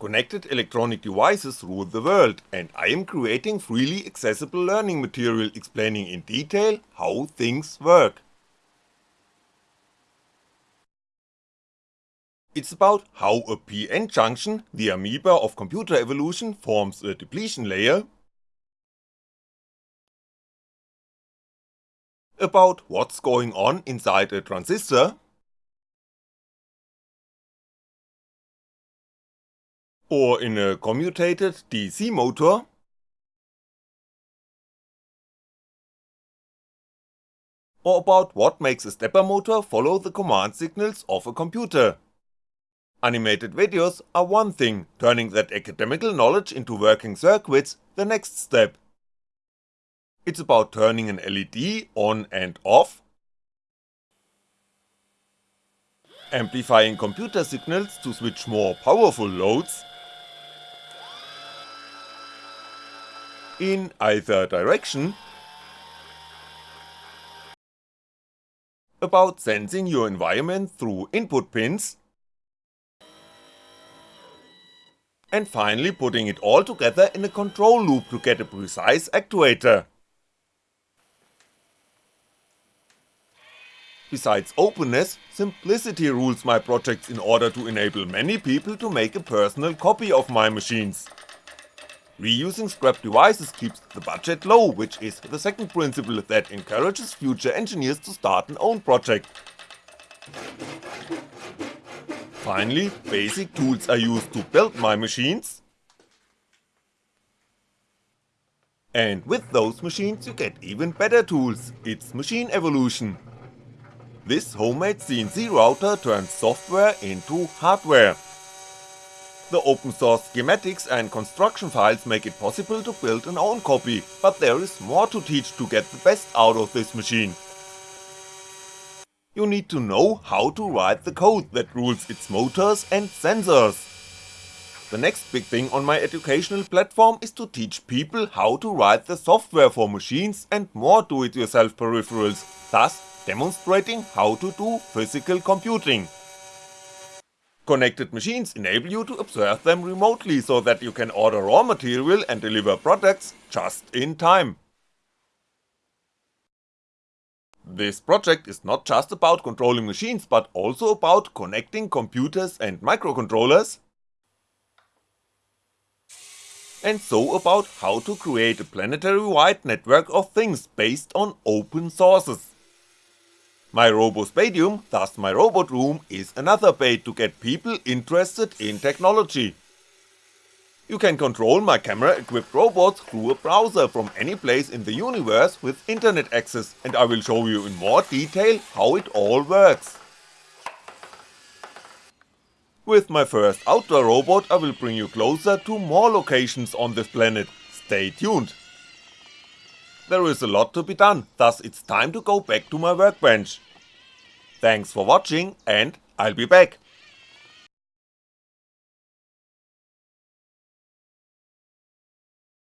Connected electronic devices rule the world and I am creating freely accessible learning material explaining in detail how things work. It's about how a PN junction, the amoeba of computer evolution, forms a depletion layer, about what's going on inside a transistor, or in a commutated DC motor, or about what makes a stepper motor follow the command signals of a computer. Animated videos are one thing, turning that academical knowledge into working circuits the next step. It's about turning an LED on and off, amplifying computer signals to switch more powerful loads, in either direction, about sensing your environment through input pins, and finally putting it all together in a control loop to get a precise actuator. Besides openness, simplicity rules my projects in order to enable many people to make a personal copy of my machines. Reusing scrap devices keeps the budget low, which is the second principle that encourages future engineers to start an own project. Finally, basic tools are used to build my machines, and with those machines you get even better tools, it's machine evolution. This homemade CNC router turns software into hardware. The open source schematics and construction files make it possible to build an own copy, but there is more to teach to get the best out of this machine. You need to know how to write the code that rules its motors and sensors. The next big thing on my educational platform is to teach people how to write the software for machines and more do-it-yourself peripherals, thus demonstrating how to do physical computing. Connected machines enable you to observe them remotely so that you can order raw material and deliver products just in time. This project is not just about controlling machines but also about connecting computers and microcontrollers, and so about how to create a planetary-wide network of things based on open sources. My Robospadium, thus my robot room, is another bait to get people interested in technology. You can control my camera equipped robots through a browser from any place in the universe with internet access and I will show you in more detail how it all works. With my first outdoor robot I will bring you closer to more locations on this planet, stay tuned. There is a lot to be done, thus it's time to go back to my workbench. Thanks for watching and I'll be back.